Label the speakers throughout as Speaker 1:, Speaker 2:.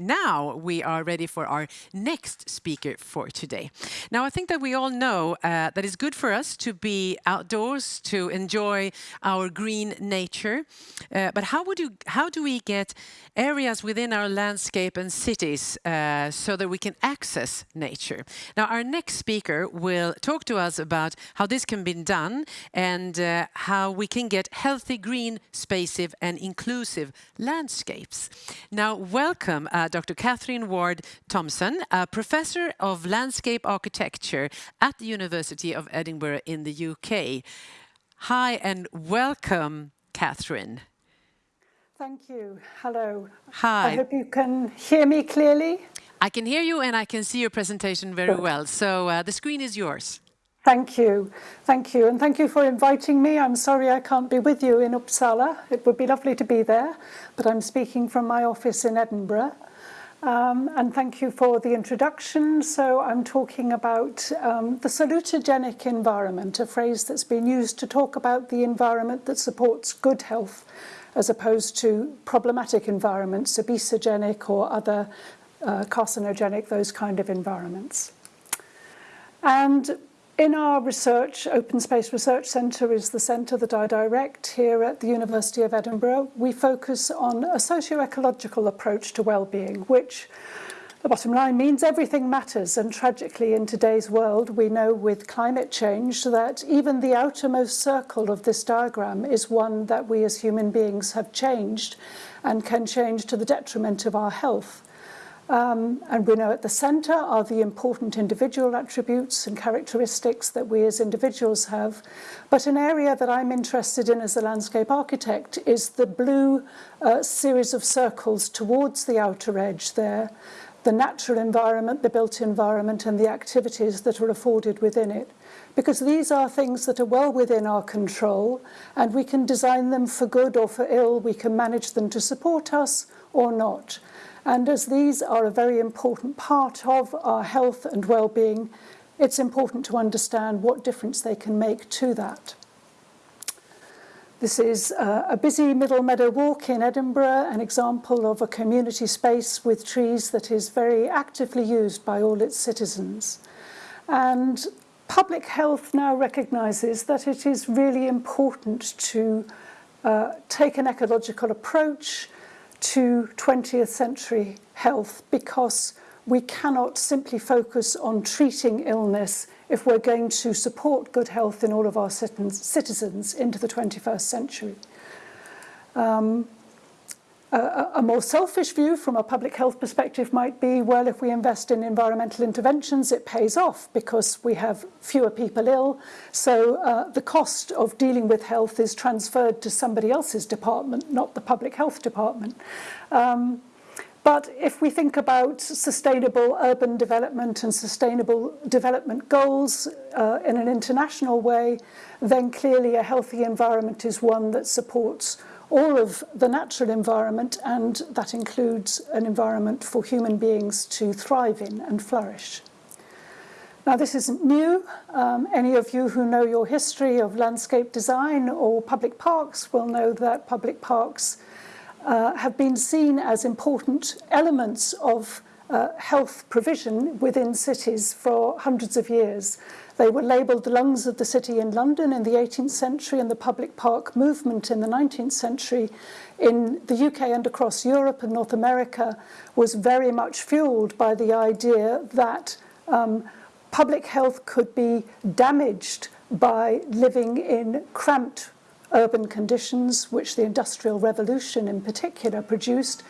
Speaker 1: now we are ready for our next speaker for today. Now, I think that we all know uh, that it's good for us to be outdoors, to enjoy our green nature. Uh, but how would you, how do we get areas within our landscape and cities uh, so that we can access nature? Now, our next speaker will talk to us about how this can be done and uh, how we can get healthy, green, spacive and inclusive landscapes. Now, welcome uh, Dr. Catherine Ward Thompson, a professor of landscape architecture at the University of Edinburgh in the UK. Hi and welcome, Catherine.
Speaker 2: Thank you. Hello.
Speaker 1: Hi.
Speaker 2: I hope you can hear me clearly.
Speaker 1: I can hear you and I can see your presentation very well. So uh, the screen is yours.
Speaker 2: Thank you. Thank you. And thank you for inviting me. I'm sorry I can't be with you in Uppsala. It would be lovely to be there, but I'm speaking from my office in Edinburgh. Um, and thank you for the introduction. So I'm talking about um, the salutogenic environment, a phrase that's been used to talk about the environment that supports good health as opposed to problematic environments, obesogenic or other uh, carcinogenic, those kind of environments. And in our research, Open Space Research Centre is the centre that I direct here at the University of Edinburgh. We focus on a socio-ecological approach to well-being, which the bottom line means everything matters. And tragically, in today's world, we know with climate change that even the outermost circle of this diagram is one that we as human beings have changed and can change to the detriment of our health. Um, and we know at the centre are the important individual attributes and characteristics that we as individuals have. But an area that I'm interested in as a landscape architect is the blue uh, series of circles towards the outer edge there, the natural environment, the built environment and the activities that are afforded within it. Because these are things that are well within our control and we can design them for good or for ill, we can manage them to support us or not. And as these are a very important part of our health and well-being, it's important to understand what difference they can make to that. This is uh, a busy Middle Meadow Walk in Edinburgh, an example of a community space with trees that is very actively used by all its citizens. And public health now recognises that it is really important to uh, take an ecological approach to 20th century health because we cannot simply focus on treating illness if we're going to support good health in all of our citizens into the 21st century. Um, a, more selfish view from a public health perspective might be, well, if we invest in environmental interventions, it pays off because we have fewer people ill. So uh, the cost of dealing with health is transferred to somebody else's department, not the public health department. Um, but if we think about sustainable urban development and sustainable development goals uh, in an international way, then clearly a healthy environment is one that supports all of the natural environment and that includes an environment for human beings to thrive in and flourish. Now this isn't new. Um, any of you who know your history of landscape design or public parks will know that public parks uh, have been seen as important elements of uh, health provision within cities for hundreds of years. They were labelled the lungs of the city in London in the 18th century and the public park movement in the 19th century in the UK and across Europe and North America was very much fueled by the idea that um, public health could be damaged by living in cramped urban conditions, which the Industrial Revolution in particular produced,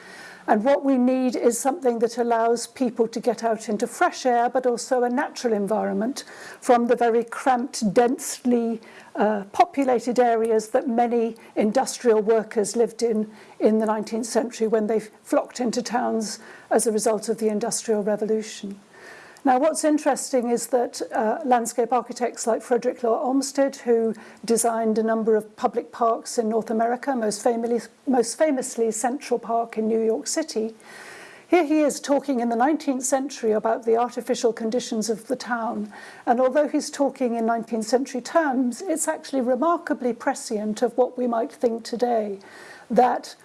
Speaker 2: And what we need is something that allows people to get out into fresh air, but also a natural environment from the very cramped, densely uh, populated areas that many industrial workers lived in in the 19th century when they flocked into towns as a result of the Industrial Revolution. Now, what's interesting is that uh, landscape architects like Frederick Law Olmsted, who designed a number of public parks in North America, most famously, most famously Central Park in New York City, here he is talking in the 19th century about the artificial conditions of the town. And although he's talking in 19th century terms, it's actually remarkably prescient of what we might think today, that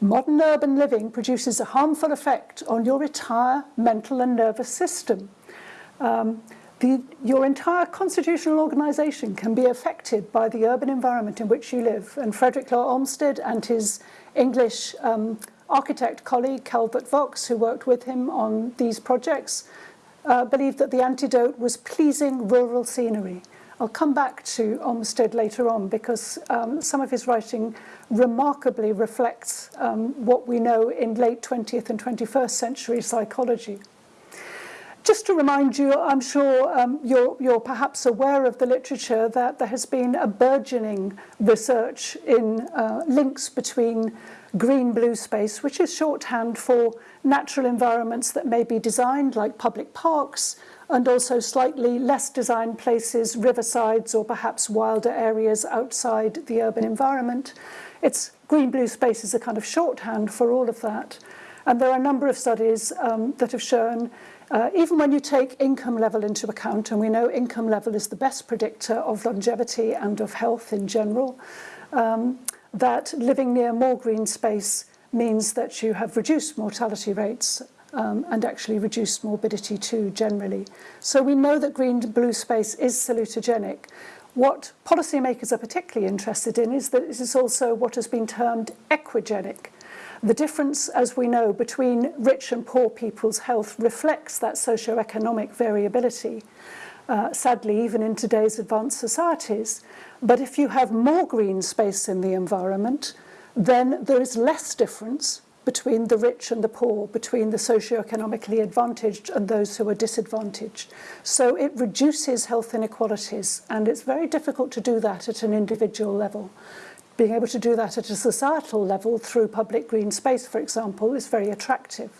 Speaker 2: modern urban living produces a harmful effect on your entire mental and nervous system. Um, the, your entire constitutional organisation can be affected by the urban environment in which you live. And Frederick Law Olmsted and his English um, architect colleague, Calvert Vaux, who worked with him on these projects, uh, believed that the antidote was pleasing rural scenery. I'll come back to Olmsted later on because um, some of his writing remarkably reflects um, what we know in late 20th and 21st century psychology. Just to remind you, I'm sure um, you're, you're perhaps aware of the literature that there has been a burgeoning research in uh, links between green-blue space, which is shorthand for natural environments that may be designed like public parks, and also slightly less designed places, riversides or perhaps wilder areas outside the urban environment. It's green-blue space is a kind of shorthand for all of that. And there are a number of studies um, that have shown Uh, even when you take income level into account, and we know income level is the best predictor of longevity and of health in general, um, that living near more green space means that you have reduced mortality rates um, and actually reduced morbidity too generally. So we know that green blue space is salutogenic. What policymakers are particularly interested in is that this is also what has been termed equigenic, The difference, as we know, between rich and poor people's health reflects that socio-economic variability. Uh, sadly, even in today's advanced societies. But if you have more green space in the environment, then there is less difference between the rich and the poor, between the socio-economically advantaged and those who are disadvantaged. So it reduces health inequalities, and it's very difficult to do that at an individual level. Being able to do that at a societal level through public green space, for example, is very attractive.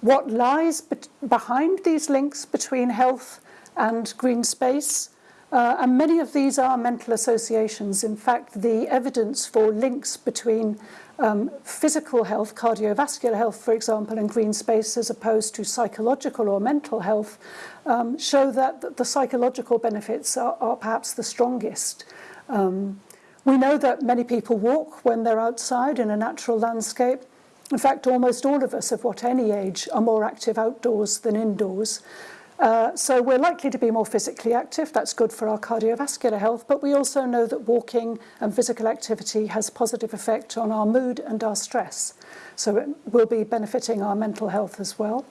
Speaker 2: What lies be behind these links between health and green space uh, and many of these are mental associations. In fact, the evidence for links between um, physical health, cardiovascular health, for example, and green space as opposed to psychological or mental health um, show that the psychological benefits are, are perhaps the strongest. Um, we know that many people walk when they're outside in a natural landscape. In fact, almost all of us of what any age are more active outdoors than indoors. Uh, so we're likely to be more physically active. That's good for our cardiovascular health, but we also know that walking and physical activity has positive effect on our mood and our stress. So it will be benefiting our mental health as well.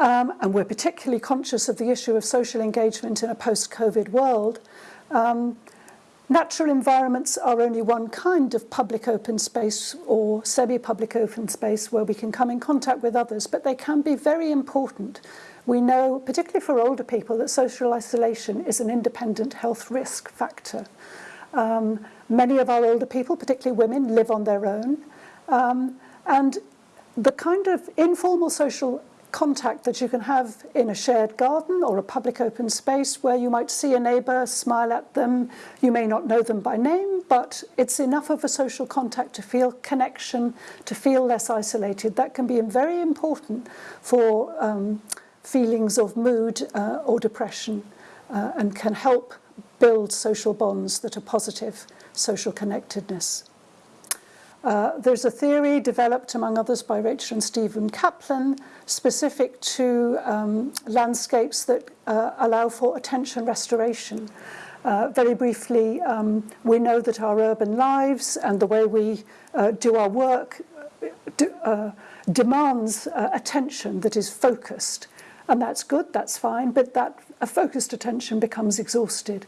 Speaker 2: Um, and we're particularly conscious of the issue of social engagement in a post-COVID world. Um, Natural environments are only one kind of public open space or semi-public open space where we can come in contact with others, but they can be very important we know, particularly for older people, that social isolation is an independent health risk factor. Um, many of our older people, particularly women, live on their own. Um, and the kind of informal social contact that you can have in a shared garden or a public open space where you might see a neighbour, smile at them, you may not know them by name, but it's enough of a social contact to feel connection, to feel less isolated. That can be very important for um, feelings of mood uh, or depression uh, and can help build social bonds that are positive social connectedness. Uh, there's a theory developed, among others, by Rachel and Stephen Kaplan, specific to um, landscapes that uh, allow for attention restoration. Uh, very briefly, um, we know that our urban lives and the way we uh, do our work uh, uh, demands attention that is focused. And that's good, that's fine, but that focused attention becomes exhausted.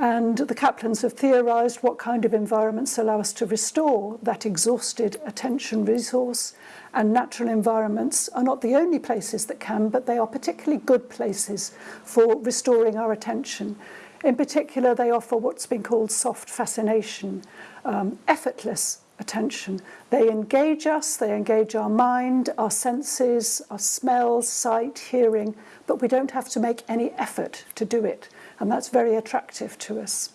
Speaker 2: And the Kaplans have theorized what kind of environments allow us to restore that exhausted attention resource. And natural environments are not the only places that can, but they are particularly good places for restoring our attention. In particular, they offer what's been called soft fascination, um, effortless attention. They engage us, they engage our mind, our senses, our smell, sight, hearing, but we don't have to make any effort to do it. And that's very attractive to us.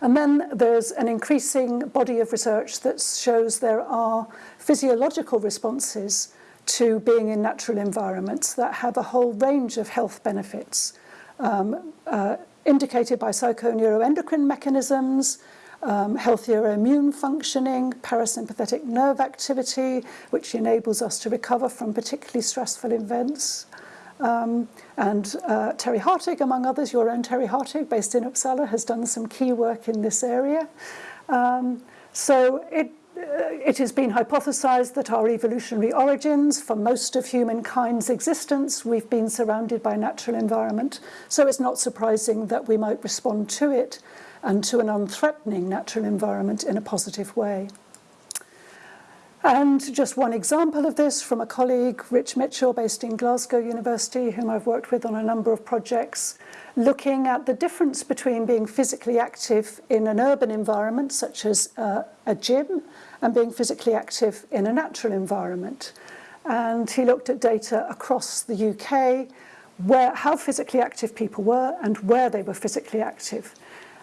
Speaker 2: And then there's an increasing body of research that shows there are physiological responses to being in natural environments that have a whole range of health benefits um, uh, indicated by psychoneuroendocrine mechanisms, um, healthier immune functioning, parasympathetic nerve activity, which enables us to recover from particularly stressful events. Um, and uh, Terry Hartig, among others, your own Terry Hartig, based in Uppsala, has done some key work in this area. Um, so it, uh, it has been hypothesized that our evolutionary origins, for most of humankind's existence, we've been surrounded by natural environment. So it's not surprising that we might respond to it and to an unthreatening natural environment in a positive way. And just one example of this from a colleague, Rich Mitchell, based in Glasgow University, whom I've worked with on a number of projects, looking at the difference between being physically active in an urban environment, such as uh, a gym, and being physically active in a natural environment. And he looked at data across the UK, where, how physically active people were and where they were physically active.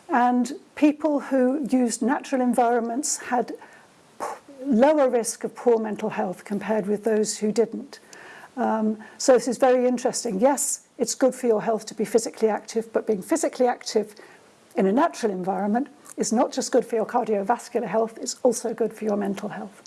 Speaker 2: And people who used natural environments had lower risk of poor mental health compared with those who didn't. Um, so this is very interesting. Yes, it's good for your health to be physically active, but being physically active in a natural environment is not just good for your cardiovascular health, it's also good for your mental health.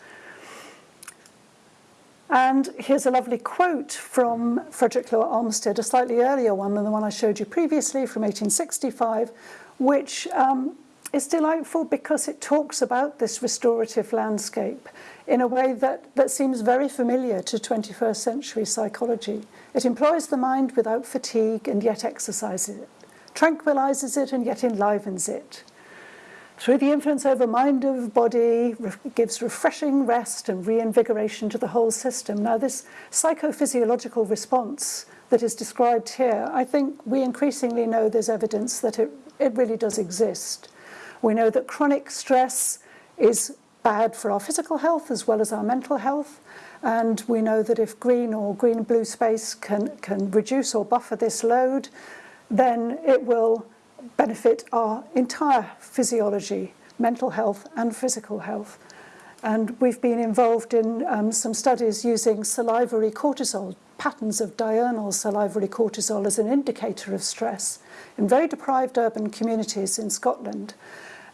Speaker 2: And here's a lovely quote from Frederick Law Olmsted, a slightly earlier one than the one I showed you previously from 1865, which um, is delightful because it talks about this restorative landscape in a way that, that seems very familiar to 21st century psychology. It employs the mind without fatigue and yet exercises it, tranquilizes it and yet enlivens it. Through the influence over mind of body, re gives refreshing rest and reinvigoration to the whole system. Now this psychophysiological response that is described here, I think we increasingly know there's evidence that it, it really does exist. We know that chronic stress is bad for our physical health as well as our mental health. And we know that if green or green blue space can, can reduce or buffer this load, then it will benefit our entire physiology, mental health and physical health. And we've been involved in um, some studies using salivary cortisol, patterns of diurnal salivary cortisol as an indicator of stress in very deprived urban communities in Scotland.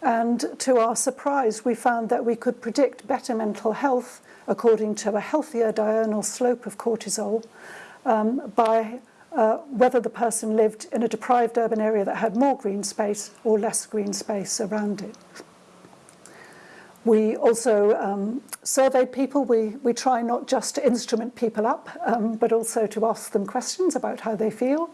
Speaker 2: And to our surprise, we found that we could predict better mental health according to a healthier diurnal slope of cortisol um, by uh, whether the person lived in a deprived urban area that had more green space or less green space around it. We also um, surveyed people. We, we try not just to instrument people up, um, but also to ask them questions about how they feel.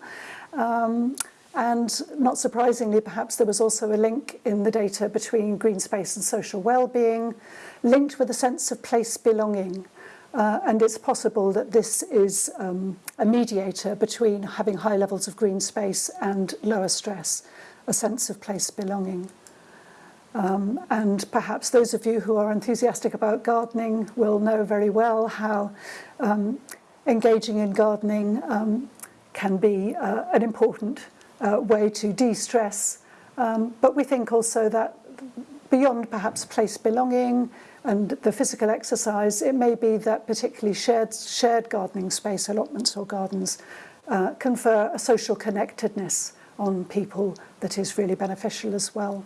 Speaker 2: Um, and not surprisingly, perhaps there was also a link in the data between green space and social well-being, linked with a sense of place belonging. Uh, and it's possible that this is um, a mediator between having high levels of green space and lower stress, a sense of place belonging. Um, and perhaps those of you who are enthusiastic about gardening will know very well how um, engaging in gardening um, can be uh, an important uh, way to de-stress. Um, but we think also that beyond perhaps place belonging and the physical exercise, it may be that particularly shared, shared gardening space allotments or gardens uh, confer a social connectedness on people that is really beneficial as well.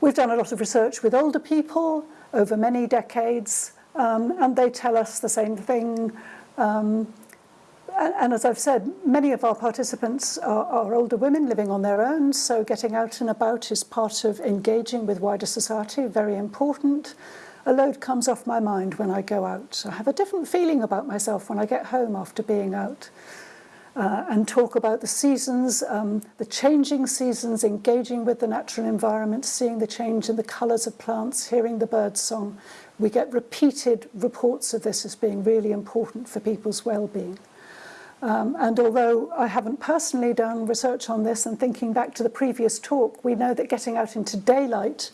Speaker 2: We've done a lot of research with older people over many decades, um, and they tell us the same thing. Um, and as I've said, many of our participants are, are, older women living on their own, so getting out and about is part of engaging with wider society, very important. A load comes off my mind when I go out. I have a different feeling about myself when I get home after being out. Uh, and talk about the seasons, um, the changing seasons, engaging with the natural environment, seeing the change in the colours of plants, hearing the birds song. We get repeated reports of this as being really important for people's well-being. Um, and although I haven't personally done research on this and thinking back to the previous talk, we know that getting out into daylight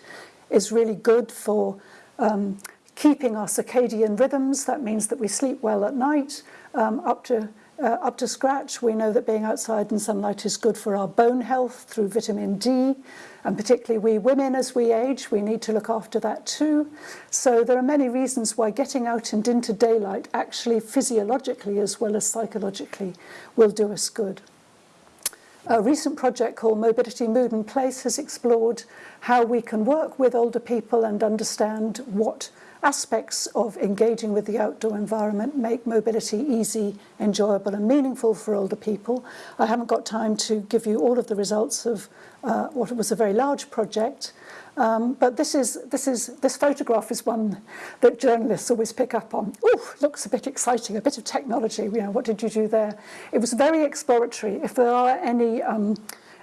Speaker 2: is really good for um, keeping our circadian rhythms. That means that we sleep well at night um, up to uh, up to scratch. We know that being outside in sunlight is good for our bone health through vitamin D, and particularly we women as we age, we need to look after that too. So there are many reasons why getting out and into daylight actually physiologically as well as psychologically will do us good. A recent project called Mobility, Mood and Place has explored how we can work with older people and understand what aspects of engaging with the outdoor environment make mobility easy, enjoyable and meaningful for older people. I haven't got time to give you all of the results of uh, what was a very large project, um, but this is this is this photograph is one that journalists always pick up on. Oh, looks a bit exciting, a bit of technology. You know, what did you do there? It was very exploratory. If there are any um,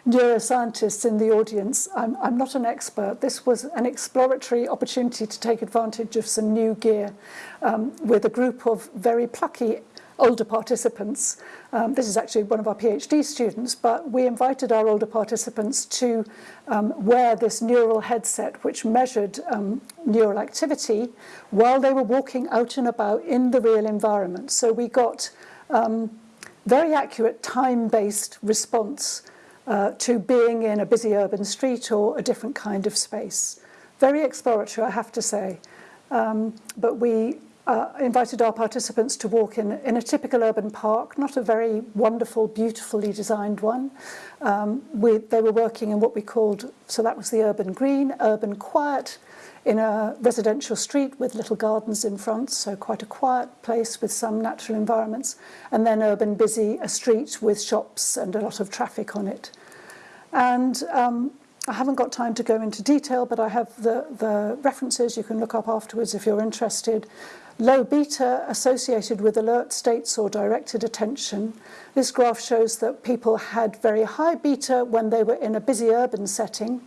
Speaker 2: neuroscientists in the audience. I'm, I'm not an expert. This was an exploratory opportunity to take advantage of some new gear um, with a group of very plucky older participants. Um, this is actually one of our PhD students, but we invited our older participants to um, wear this neural headset which measured um, neural activity while they were walking out and about in the real environment. So we got um, very accurate time-based response uh, to being in a busy urban street or a different kind of space. Very exploratory, I have to say. Um, but we uh, invited our participants to walk in, in a typical urban park, not a very wonderful, beautifully designed one. Um, we, they were working in what we called, so that was the urban green, urban quiet, in a residential street with little gardens in front, so quite a quiet place with some natural environments, and then urban busy, a street with shops and a lot of traffic on it. And um, I haven't got time to go into detail, but I have the, the references you can look up afterwards if you're interested. Low beta associated with alert states or directed attention. This graph shows that people had very high beta when they were in a busy urban setting,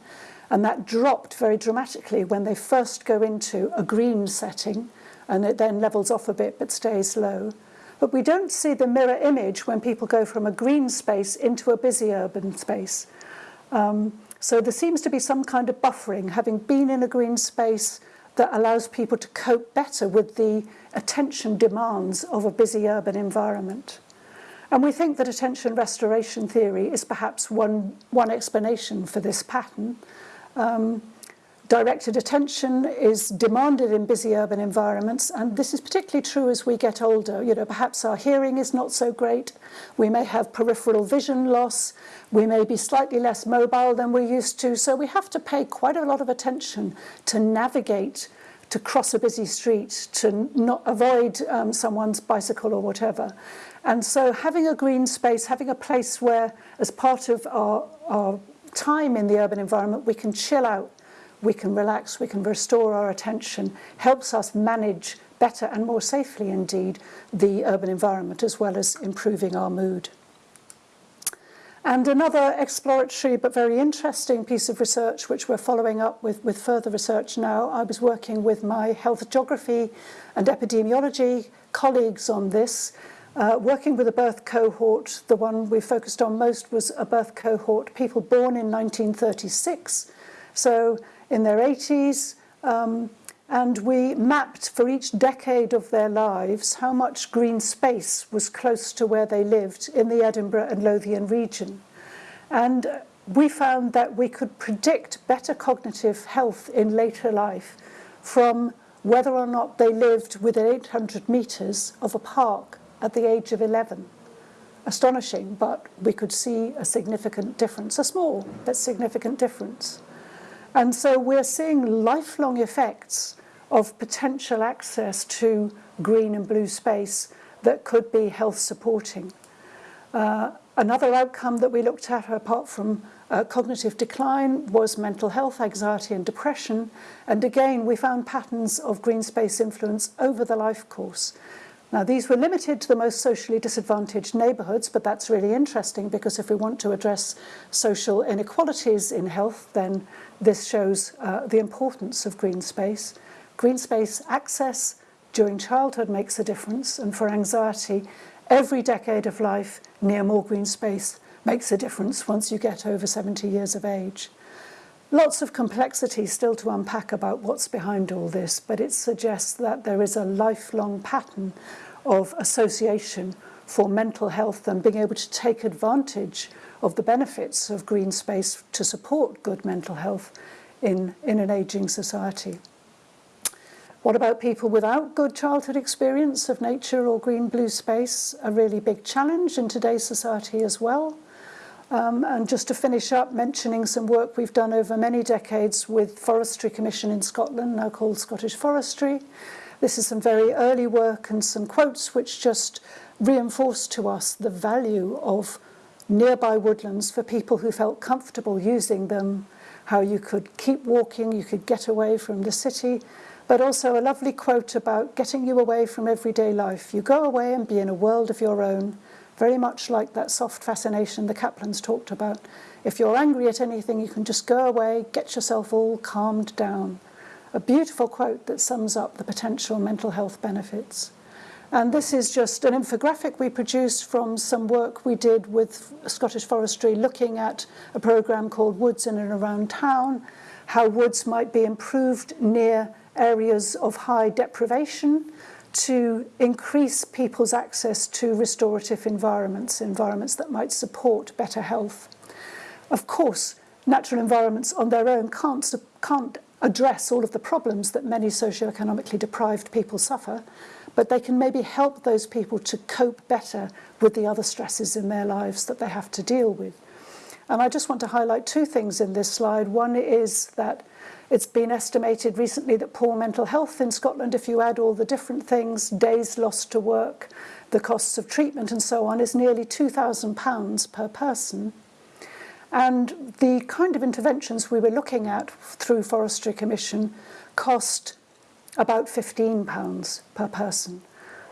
Speaker 2: and that dropped very dramatically when they first go into a green setting, and it then levels off a bit but stays low. But we don't see the mirror image when people go from a green space into a busy urban space. Um, so there seems to be some kind of buffering, having been in a green space that allows people to cope better with the attention demands of a busy urban environment. And we think that attention restoration theory is perhaps one, one explanation for this pattern. Um, directed attention is demanded in busy urban environments, and this is particularly true as we get older. You know, perhaps our hearing is not so great, we may have peripheral vision loss, we may be slightly less mobile than we're used to, so we have to pay quite a lot of attention to navigate to cross a busy street, to not avoid um, someone's bicycle or whatever. And so having a green space, having a place where, as part of our, our time in the urban environment, we can chill out, we can relax, we can restore our attention, helps us manage better and more safely indeed the urban environment as well as improving our mood. And another exploratory but very interesting piece of research which we're following up with, with further research now, I was working with my health geography and epidemiology colleagues on this, uh, working with a birth cohort. The one we focused on most was a birth cohort, people born in 1936, so in their 80s, um, and we mapped for each decade of their lives how much green space was close to where they lived in the Edinburgh and Lothian region. And we found that we could predict better cognitive health in later life from whether or not they lived within 800 metres of a park at the age of 11. Astonishing, but we could see a significant difference, a small but significant difference. And so we're seeing lifelong effects of potential access to green and blue space that could be health supporting. Uh, another outcome that we looked at apart from uh, cognitive decline was mental health, anxiety and depression. And again, we found patterns of green space influence over the life course. Now, these were limited to the most socially disadvantaged neighbourhoods, but that's really interesting because if we want to address social inequalities in health, then this shows uh, the importance of green space. Green space access during childhood makes a difference, and for anxiety, every decade of life near more green space makes a difference once you get over 70 years of age. Lots of complexity still to unpack about what's behind all this, but it suggests that there is a lifelong pattern of association for mental health and being able to take advantage of the benefits of green space to support good mental health in, in an ageing society. What about people without good childhood experience of nature or green blue space? A really big challenge in today's society as well. Um, and just to finish up, mentioning some work we've done over many decades with Forestry Commission in Scotland, now called Scottish Forestry. This is some very early work and some quotes which just reinforce to us the value of nearby woodlands for people who felt comfortable using them, how you could keep walking, you could get away from the city, but also a lovely quote about getting you away from everyday life. You go away and be in a world of your own, very much like that soft fascination the Kaplans talked about. If you're angry at anything, you can just go away, get yourself all calmed down. A beautiful quote that sums up the potential mental health benefits. And this is just an infographic we produced from some work we did with Scottish Forestry looking at a programme called Woods in and Around Town, how woods might be improved near areas of high deprivation to increase people's access to restorative environments, environments that might support better health. Of course, natural environments on their own can't, can't address all of the problems that many socioeconomically deprived people suffer, but they can maybe help those people to cope better with the other stresses in their lives that they have to deal with. And I just want to highlight two things in this slide. One is that it's been estimated recently that poor mental health in Scotland, if you add all the different things, days lost to work, the costs of treatment and so on, is nearly £2,000 per person. And the kind of interventions we were looking at through Forestry Commission cost about £15 per person.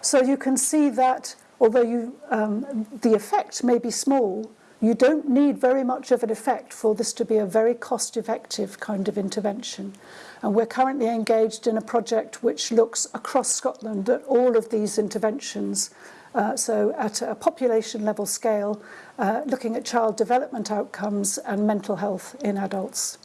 Speaker 2: So you can see that although you, um, the effect may be small, You don't need very much of an effect for this to be a very cost-effective kind of intervention. And we're currently engaged in a project which looks across Scotland at all of these interventions Uh, so at a population level scale, uh, looking at child development outcomes and mental health in adults.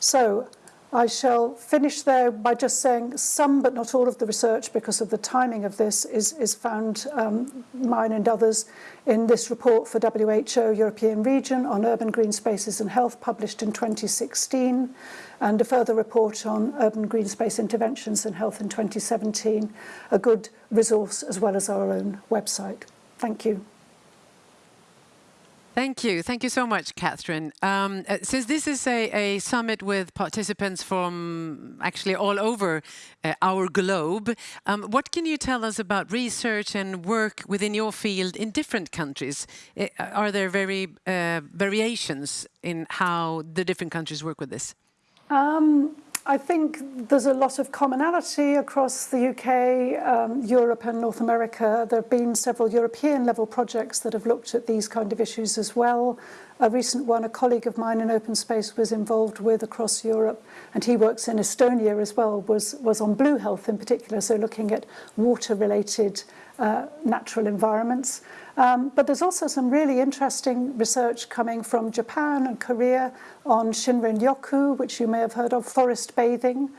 Speaker 2: So I shall finish there by just saying some, but not all of the research, because of the timing of this, is, is found, um, mine and others, in this report for WHO European Region on urban green spaces and health, published in 2016, and a further report on urban green space interventions and health in 2017, a good resource as well as our own website. Thank you.
Speaker 1: Thank you. Thank you so much, Catherine. Um, uh, since this is a, a, summit with participants from actually all over uh, our globe, um, what can you tell us about research and work within your field in different countries? Uh, are there very uh, variations in how the different countries work with this?
Speaker 2: Um, I think there's a lot of commonality across the UK, um, Europe and North America. There have been several European level projects that have looked at these kind of issues as well. A recent one, a colleague of mine in Open Space was involved with across Europe, and he works in Estonia as well, was, was on blue health in particular, so looking at water-related uh, natural environments. Um, but there's also some really interesting research coming from Japan and Korea on Shinrin Yoku, which you may have heard of, forest bathing,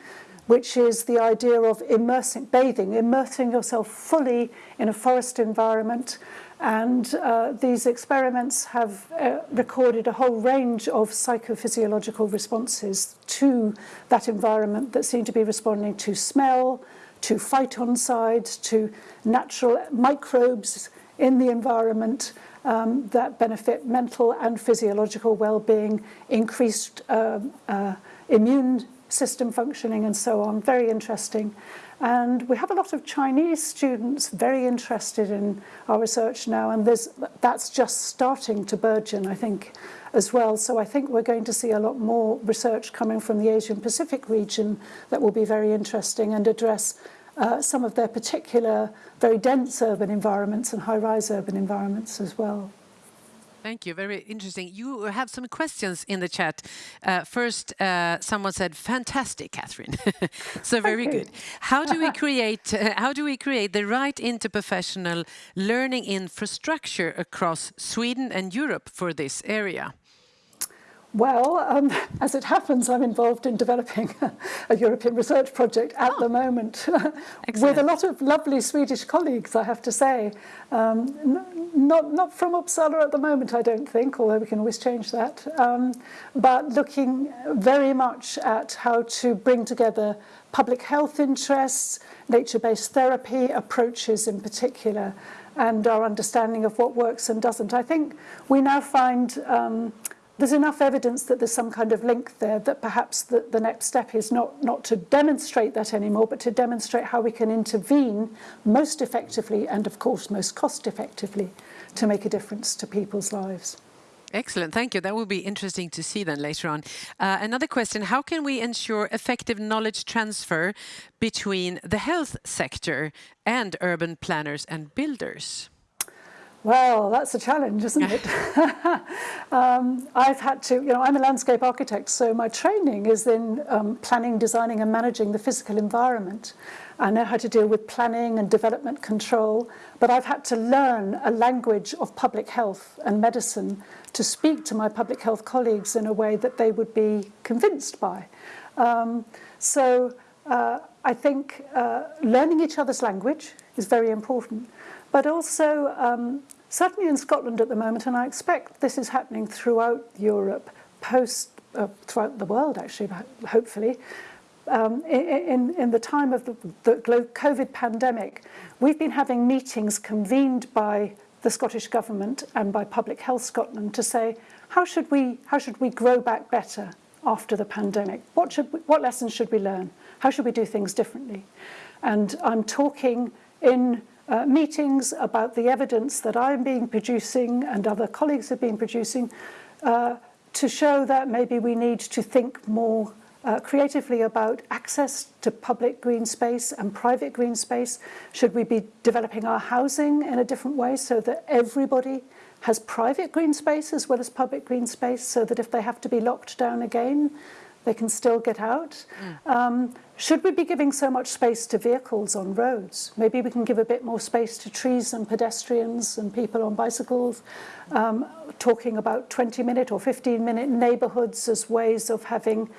Speaker 2: which is the idea of immersing, bathing, immersing yourself fully in a forest environment. And uh, these experiments have uh, recorded a whole range of psychophysiological responses to that environment that seem to be responding to smell, to phytoncides, to natural microbes, in the environment um, that benefit mental and physiological well-being, increased um, uh, immune system functioning and so on. Very interesting. And we have a lot of Chinese students very interested in our research now, and that's just starting to burgeon, I think, as well. So I think we're going to see a lot more research coming from the Asian Pacific region that will be very interesting and address uh, some of their particular very dense urban environments and high-rise urban environments as well.
Speaker 1: Thank you. Very interesting. You have some questions in the chat. Uh, first, uh, someone said, "Fantastic, Catherine." so very good. How do we create? Uh, how do we create the right interprofessional learning infrastructure across Sweden and Europe for this area?
Speaker 2: Well, um, as it happens, I'm involved in developing a European research project at oh, the moment with a lot of lovely Swedish colleagues, I have to say. Um, not, not from Uppsala at the moment, I don't think, although we can always change that, um, but looking very much at how to bring together public health interests, nature-based therapy approaches in particular, and our understanding of what works and doesn't. I think we now find um, there's enough evidence that there's some kind of link there that perhaps the, the next step is not, not to demonstrate that anymore, but to demonstrate how we can intervene most effectively and, of course, most cost effectively to make a difference to people's lives.
Speaker 1: Excellent, thank you. That will be interesting to see then later on. Uh, another question, how can we ensure effective knowledge transfer between the health sector and urban planners and builders?
Speaker 2: Well, that's a challenge, isn't it? um, I've had to, you know, I'm a landscape architect, so my training is in um, planning, designing and managing the physical environment. I know how to deal with planning and development control, but I've had to learn a language of public health and medicine to speak to my public health colleagues in a way that they would be convinced by. Um, so uh, I think uh, learning each other's language is very important. But also, um, certainly in Scotland at the moment, and I expect this is happening throughout Europe, post, uh, throughout the world actually, hopefully, um, in, in the time of the, the COVID pandemic, we've been having meetings convened by the Scottish Government and by Public Health Scotland to say, how should we, how should we grow back better after the pandemic? What, should we, what lessons should we learn? How should we do things differently? And I'm talking in uh, meetings about the evidence that I'm being producing and other colleagues have been producing uh, to show that maybe we need to think more uh, creatively about access to public green space and private green space. Should we be developing our housing in a different way so that everybody has private green space as well as public green space so that if they have to be locked down again, they can still get out. Mm. Um, should we be giving so much space to vehicles on roads? Maybe we can give a bit more space to trees and pedestrians and people on bicycles, um, talking about 20-minute or 15-minute neighbourhoods as ways of having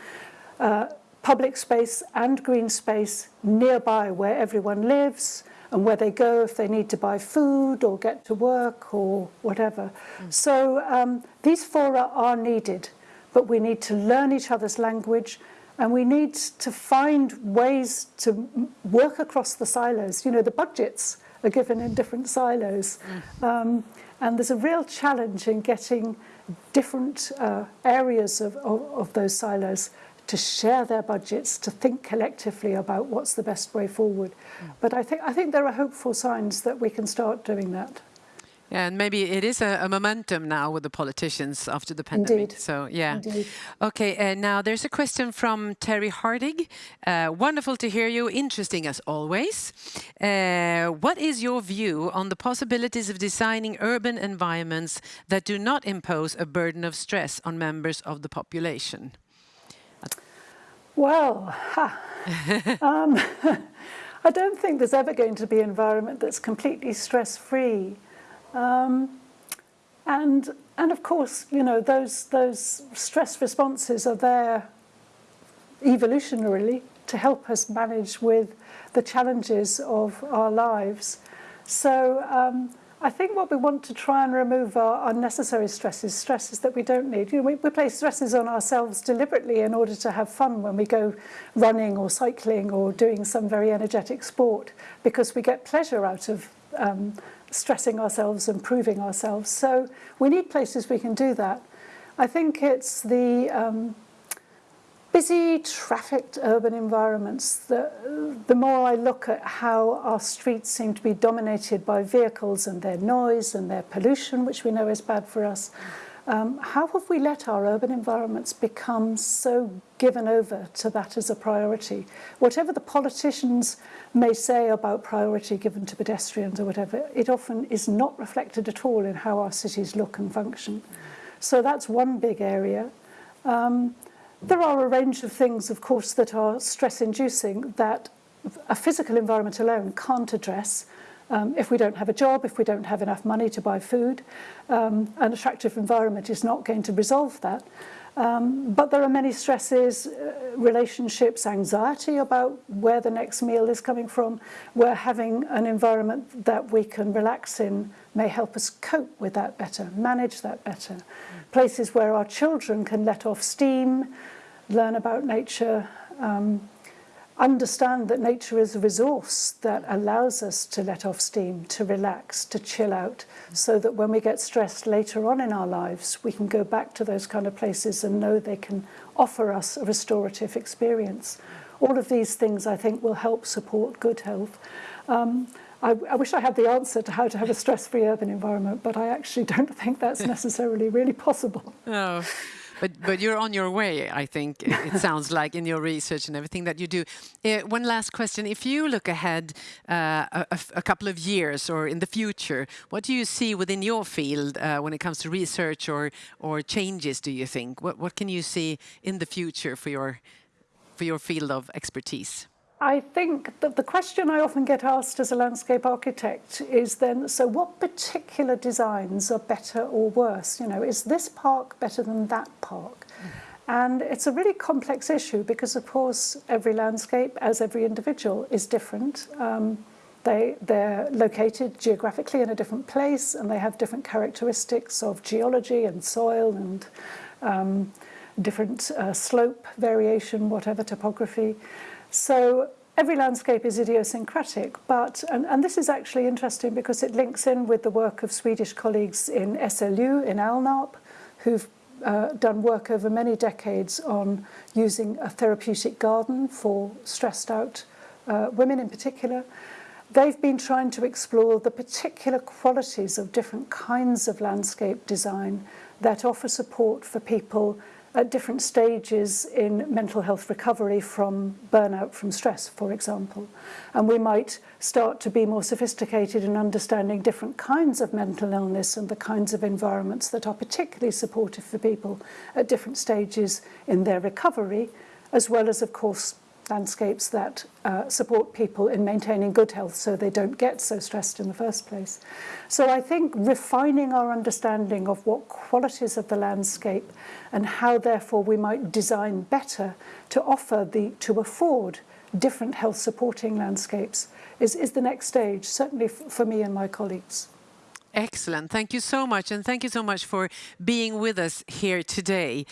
Speaker 2: uh, public space and green space nearby where everyone lives and where they go if they need to buy food or get to work or whatever. Mm. So um, these fora are needed but we need to learn each other's language and we need to find ways to work across the silos. You know, the budgets are given in different silos. Mm. Um, and there's a real challenge in getting different uh, areas of, of, of those silos to share their budgets, to think collectively about what's the best way forward. Mm. But I think, I think there are hopeful signs that we can start doing that.
Speaker 1: And maybe it is a, a, momentum now with the politicians after the pandemic.
Speaker 2: Indeed.
Speaker 1: So yeah.
Speaker 2: Indeed.
Speaker 1: Okay. Uh, now there's a question from Terry Hartig. Uh, wonderful to hear you. Interesting as always. Uh, what is your view on the possibilities of designing urban environments that do not impose a burden of stress on members of the population?
Speaker 2: Well, um, I don't think there's ever going to be an environment that's completely stress-free. Um, and, and of course, you know, those, those stress responses are there evolutionarily to help us manage with the challenges of our lives. So um, I think what we want to try and remove are unnecessary stresses, stresses that we don't need. You know, we, we place stresses on ourselves deliberately in order to have fun when we go running or cycling or doing some very energetic sport because we get pleasure out of um, stressing ourselves and proving ourselves. So we need places we can do that. I think it's the um, busy, trafficked urban environments. The, the more I look at how our streets seem to be dominated by vehicles and their noise and their pollution, which we know is bad for us, Um, how have we let our urban environments become so given over to that as a priority? Whatever the politicians may say about priority given to pedestrians or whatever, it often is not reflected at all in how our cities look and function. So that's one big area. Um, there are a range of things, of course, that are stress-inducing that a physical environment alone can't address. Um, if we don't have a job, if we don't have enough money to buy food, um, an attractive environment is not going to resolve that. Um, but there are many stresses, uh, relationships, anxiety about where the next meal is coming from, where having an environment that we can relax in may help us cope with that better, manage that better. Places where our children can let off steam, learn about nature, um, understand that nature is a resource that allows us to let off steam, to relax, to chill out, so that when we get stressed later on in our lives, we can go back to those kind of places and know they can offer us a restorative experience. All of these things, I think, will help support good health. Um, I, I wish I had the answer to how to have a stress-free urban environment, but I actually don't think that's necessarily really possible.
Speaker 1: No. But but you're on your way i think it sounds like in your research and everything that you do. Uh, one last question. If you look ahead uh, a, a, couple of years or in the future what do you see within your field uh, when it comes to research or or changes do you think? What what can you see in the future for your for your field of expertise
Speaker 2: I think that the question I often get asked as a landscape architect is then, so what particular designs are better or worse? You know, is this park better than that park? And it's a really complex issue because, of course, every landscape, as every individual, is different. Um, they, they're located geographically in a different place and they have different characteristics of geology and soil and um, different uh, slope variation, whatever topography. So every landscape is idiosyncratic, but, and, and this is actually interesting because it links in with the work of Swedish colleagues in SLU, in Alnarp, who've uh, done work over many decades on using a therapeutic garden for stressed out uh, women in particular. They've been trying to explore the particular qualities of different kinds of landscape design that offer support for people at different stages in mental health recovery from burnout from stress, for example. And we might start to be more sophisticated in understanding different kinds of mental illness and the kinds of environments that are particularly supportive for people at different stages in their recovery, as well as, of course, landscapes that uh, support people in maintaining good health so they don't get so stressed in the first place. So I think refining our understanding of what qualities of the landscape and how therefore we might design better to offer the to afford different health supporting landscapes is, is the next stage, certainly for me and my colleagues.
Speaker 1: Excellent. Thank you so much. And thank you so much for being with us here today.